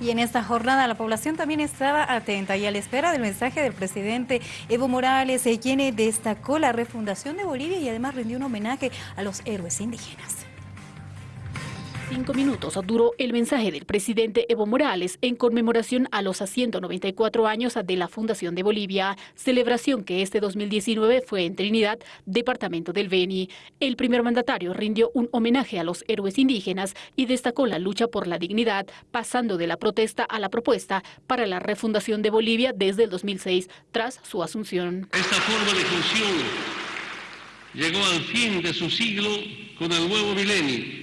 Y en esta jornada la población también estaba atenta y a la espera del mensaje del presidente Evo Morales, eh, quien destacó la refundación de Bolivia y además rindió un homenaje a los héroes indígenas. Cinco minutos duró el mensaje del presidente Evo Morales en conmemoración a los 194 años de la Fundación de Bolivia, celebración que este 2019 fue en Trinidad, departamento del Beni. El primer mandatario rindió un homenaje a los héroes indígenas y destacó la lucha por la dignidad, pasando de la protesta a la propuesta para la refundación de Bolivia desde el 2006, tras su asunción. Esta forma de función llegó al fin de su siglo con el nuevo milenio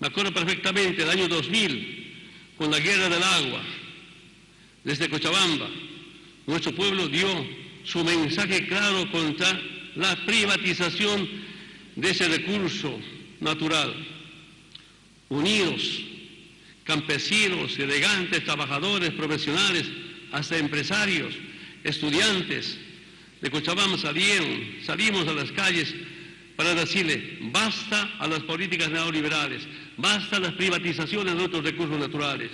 me acuerdo perfectamente el año 2000, con la guerra del agua, desde Cochabamba, nuestro pueblo dio su mensaje claro contra la privatización de ese recurso natural. Unidos, campesinos, elegantes, trabajadores, profesionales, hasta empresarios, estudiantes de Cochabamba salieron, salimos a las calles para decirle basta a las políticas neoliberales, basta las privatizaciones de nuestros recursos naturales.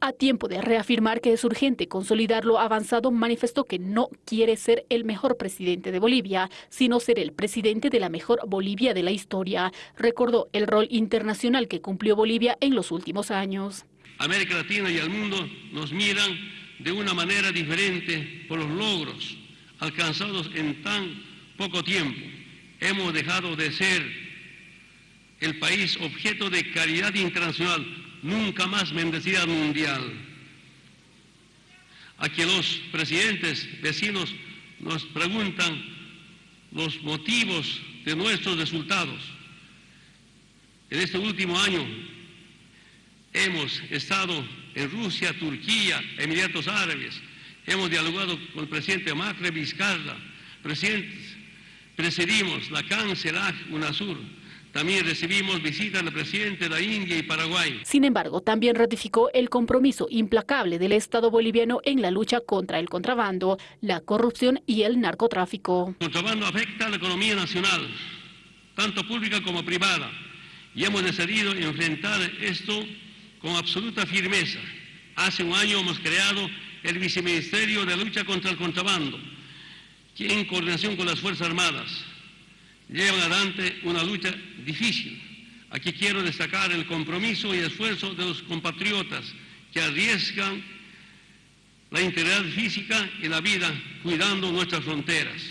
A tiempo de reafirmar que es urgente consolidar lo avanzado, manifestó que no quiere ser el mejor presidente de Bolivia, sino ser el presidente de la mejor Bolivia de la historia. Recordó el rol internacional que cumplió Bolivia en los últimos años. América Latina y el mundo nos miran de una manera diferente por los logros alcanzados en tan poco tiempo hemos dejado de ser el país objeto de caridad internacional, nunca más bendecida mundial. Aquí los presidentes vecinos nos preguntan los motivos de nuestros resultados. En este último año hemos estado en Rusia, Turquía, Emiratos Árabes, hemos dialogado con el presidente Macri Vizcarra, presidentes Presidimos la CANCELAG UNASUR. También recibimos visitas del presidente de la India y Paraguay. Sin embargo, también ratificó el compromiso implacable del Estado boliviano en la lucha contra el contrabando, la corrupción y el narcotráfico. El contrabando afecta a la economía nacional, tanto pública como privada, y hemos decidido enfrentar esto con absoluta firmeza. Hace un año hemos creado el Viceministerio de Lucha contra el Contrabando, que en coordinación con las Fuerzas Armadas llevan adelante una lucha difícil. Aquí quiero destacar el compromiso y esfuerzo de los compatriotas que arriesgan la integridad física y la vida cuidando nuestras fronteras.